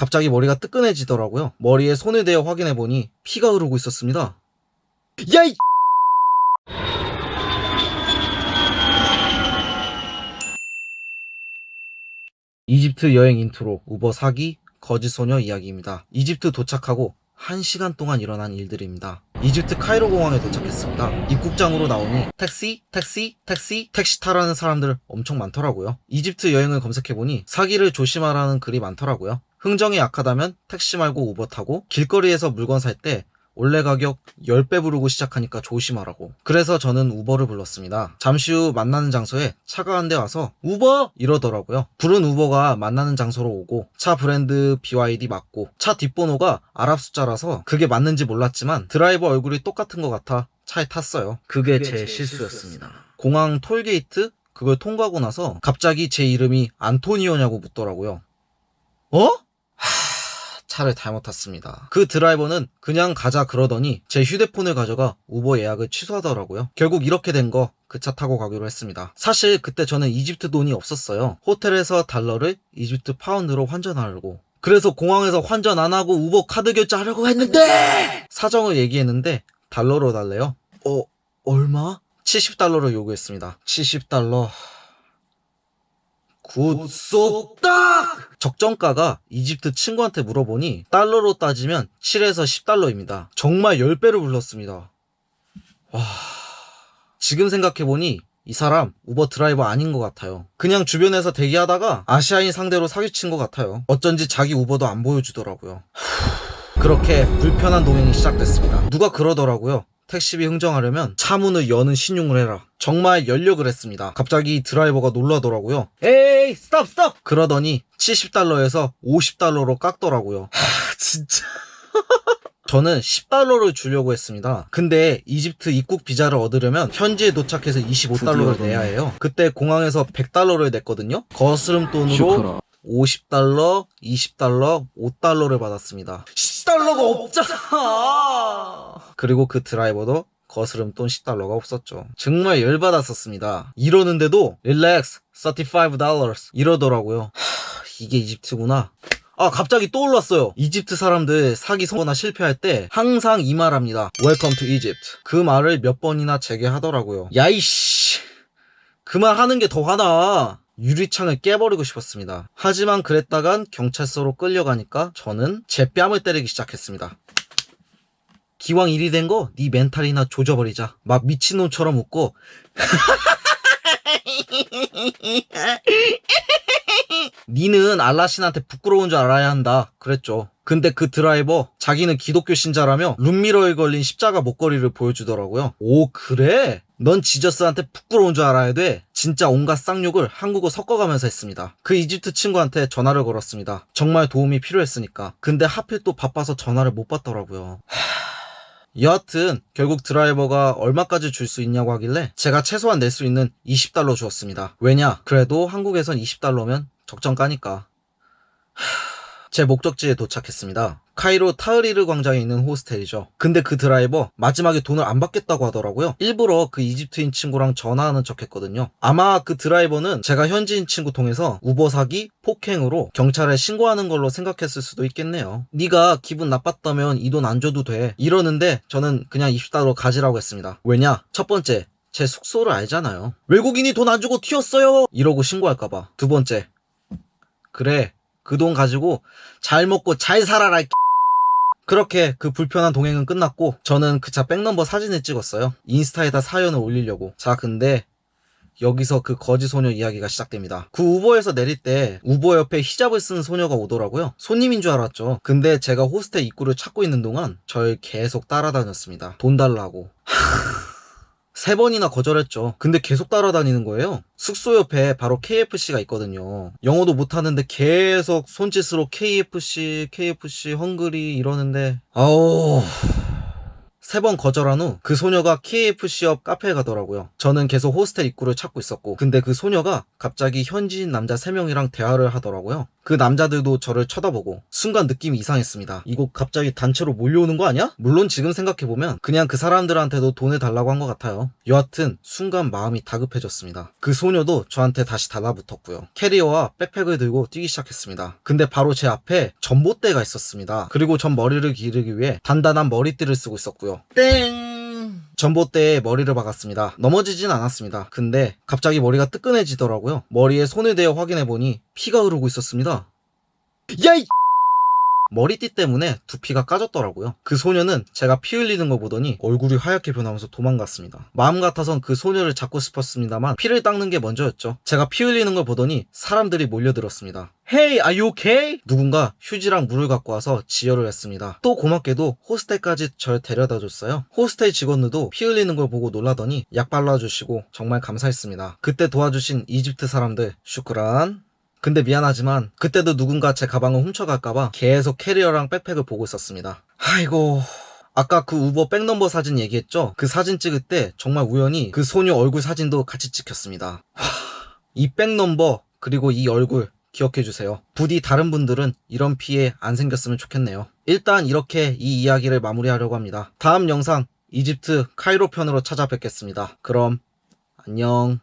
갑자기 머리가 뜨끈해지더라고요. 머리에 손을 대어 확인해보니 피가 흐르고 있었습니다. 야, 이 이집트 여행 인트로 우버 사기 거짓 소녀 이야기입니다. 이집트 도착하고 1시간 동안 일어난 일들입니다. 이집트 카이로 공항에 도착했습니다. 입국장으로 나오니 택시, 택시, 택시, 택시 타라는 사람들 엄청 많더라고요. 이집트 여행을 검색해보니 사기를 조심하라는 글이 많더라고요. 흥정이 약하다면 택시 말고 우버 타고 길거리에서 물건 살 때 원래 가격 10배 부르고 시작하니까 조심하라고. 그래서 저는 우버를 불렀습니다. 잠시 후 만나는 장소에 차가 한 대 와서 우버! 이러더라고요. 부른 우버가 만나는 장소로 오고 차 브랜드 BYD 맞고 차 뒷번호가 아랍 숫자라서 그게 맞는지 몰랐지만 드라이버 얼굴이 똑같은 것 같아 차에 탔어요. 그게, 제, 실수였습니다. 공항 톨게이트 그걸 통과하고 나서 갑자기 제 이름이 안토니오냐고 묻더라고요. 어? 차를 잘못 탔습니다. 그 드라이버는 그냥 가자 그러더니 제 휴대폰을 가져가 우버 예약을 취소하더라고요. 결국 이렇게 된 거 그 차 타고 가기로 했습니다. 사실 그때 저는 이집트 돈이 없었어요. 호텔에서 달러를 이집트 파운드로 환전하려고. 그래서 공항에서 환전 안 하고 우버 카드 결제하려고 했는데 사정을 얘기했는데 달러로 달래요. 어 얼마? 70달러를 요구했습니다. 70달러. 굿속딱! 적정가가 이집트 친구한테 물어보니 달러로 따지면 7에서 10달러입니다. 정말 10배를 불렀습니다. 와... 지금 생각해보니 이 사람 우버 드라이버 아닌 것 같아요. 그냥 주변에서 대기하다가 아시아인 상대로 사기친 것 같아요. 어쩐지 자기 우버도 안 보여주더라고요. 그렇게 불편한 동행이 시작됐습니다. 누가 그러더라고요. 택시비 흥정하려면 차 문을 여는 신용을 해라. 정말 열려 그랬습니다. 갑자기 드라이버가 놀라더라고요. 에이, 스톱, 스톱! 그러더니 70달러에서 50달러로 깎더라고요. 하, 진짜. 저는 10달러를 주려고 했습니다. 근데 이집트 입국 비자를 얻으려면 현지에 도착해서 25달러를 내야 해요. 그때 공항에서 100달러를 냈거든요. 거스름 돈으로 50달러, 20달러, 5달러를 받았습니다. 10달러가 없잖아! 그리고 그 드라이버도 거스름 돈 10달러가 없었죠. 정말 열받았었습니다. 이러는데도 릴렉스 35달러 이러더라고요. 하, 이게 이집트구나. 아 갑자기 떠올랐어요. 이집트 사람들 사기 성거나 실패할 때 항상 이 말 합니다. Welcome to Egypt. 그 말을 몇 번이나 제게 하더라고요. 야이씨 그 말 하는 게 더 화나. 유리창을 깨버리고 싶었습니다. 하지만 그랬다간 경찰서로 끌려가니까 저는 제 뺨을 때리기 시작했습니다. 기왕 일이 된거 네 멘탈이나 조져버리자. 막 미친놈처럼 웃고 니는 알라신한테 부끄러운 줄 알아야 한다. 그랬죠. 근데 그 드라이버 자기는 기독교 신자라며 룸미러에 걸린 십자가 목걸이를 보여주더라고요. 오 그래? 넌 지저스한테 부끄러운 줄 알아야 돼. 진짜 온갖 쌍욕을 한국어 섞어가면서 했습니다. 그 이집트 친구한테 전화를 걸었습니다. 정말 도움이 필요했으니까. 근데 하필 또 바빠서 전화를 못 받더라고요. 여하튼 결국 드라이버가 얼마까지 줄 수 있냐고 하길래 제가 최소한 낼 수 있는 20달러 주었습니다. 왜냐? 그래도 한국에선 20달러면 적정가니까. 제 목적지에 도착했습니다. 카이로 타흐리르 광장에 있는 호스텔이죠. 근데 그 드라이버 마지막에 돈을 안 받겠다고 하더라고요. 일부러 그 이집트인 친구랑 전화하는 척 했거든요. 아마 그 드라이버는 제가 현지인 친구 통해서 우버 사기, 폭행으로 경찰에 신고하는 걸로 생각했을 수도 있겠네요. 네가 기분 나빴다면 이 돈 안 줘도 돼. 이러는데 저는 그냥 20달러 가지라고 했습니다. 왜냐? 첫 번째, 제 숙소를 알잖아요. 외국인이 돈 안 주고 튀었어요! 이러고 신고할까봐. 두 번째, 그래, 그 돈 가지고 잘 먹고 잘 살아라, 이 그렇게 그 불편한 동행은 끝났고 저는 그 차 백넘버 사진을 찍었어요. 인스타에다 사연을 올리려고. 자, 근데 여기서 그 거지 소녀 이야기가 시작됩니다. 그 우버에서 내릴 때 우버 옆에 히잡을 쓴 소녀가 오더라고요. 손님인 줄 알았죠. 근데 제가 호스텔 입구를 찾고 있는 동안 절 계속 따라다녔습니다. 돈 달라고. 세 번이나 거절했죠. 근데 계속 따라다니는 거예요. 숙소 옆에 바로 KFC가 있거든요. 영어도 못하는데 계속 손짓으로 KFC, KFC, 헝그리 이러는데 아우... 세번 거절한 후 그 소녀가 KFC 옆 카페에 가더라고요. 저는 계속 호스텔 입구를 찾고 있었고 근데 그 소녀가 갑자기 현지인 남자 3명이랑 대화를 하더라고요. 그 남자들도 저를 쳐다보고 순간 느낌이 이상했습니다. 이거 갑자기 단체로 몰려오는 거 아니야? 물론 지금 생각해보면 그냥 그 사람들한테도 돈을 달라고 한 것 같아요. 여하튼 순간 마음이 다급해졌습니다. 그 소녀도 저한테 다시 달라붙었고요. 캐리어와 백팩을 들고 뛰기 시작했습니다. 근데 바로 제 앞에 전봇대가 있었습니다. 그리고 전 머리를 기르기 위해 단단한 머리띠를 쓰고 있었고요. 땡! 전봇대에 머리를 박았습니다. 넘어지진 않았습니다. 근데 갑자기 머리가 뜨끈해지더라고요. 머리에 손을 대어 확인해보니 피가 흐르고 있었습니다. 야, 이 머리띠 때문에 두피가 까졌더라고요. 그 소녀는 제가 피 흘리는 거 보더니 얼굴이 하얗게 변하면서 도망갔습니다. 마음 같아선 그 소녀를 잡고 싶었습니다만 피를 닦는 게 먼저였죠. 제가 피 흘리는 걸 보더니 사람들이 몰려들었습니다. Hey, are you okay? 누군가 휴지랑 물을 갖고 와서 지혈을 했습니다. 또 고맙게도 호스텔까지 절 데려다 줬어요. 호스텔 직원들도 피 흘리는 걸 보고 놀라더니 약 발라주시고 정말 감사했습니다. 그때 도와주신 이집트 사람들 شكرا. 근데 미안하지만 그때도 누군가 제 가방을 훔쳐갈까봐 계속 캐리어랑 백팩을 보고 있었습니다. 아이고 아까 그 우버 백넘버 사진 얘기했죠? 그 사진 찍을 때 정말 우연히 그 소녀 얼굴 사진도 같이 찍혔습니다. 하, 이 백넘버 그리고 이 얼굴 기억해주세요. 부디 다른 분들은 이런 피해 안 생겼으면 좋겠네요. 일단 이렇게 이 이야기를 마무리하려고 합니다. 다음 영상 이집트 카이로 편으로 찾아뵙겠습니다. 그럼 안녕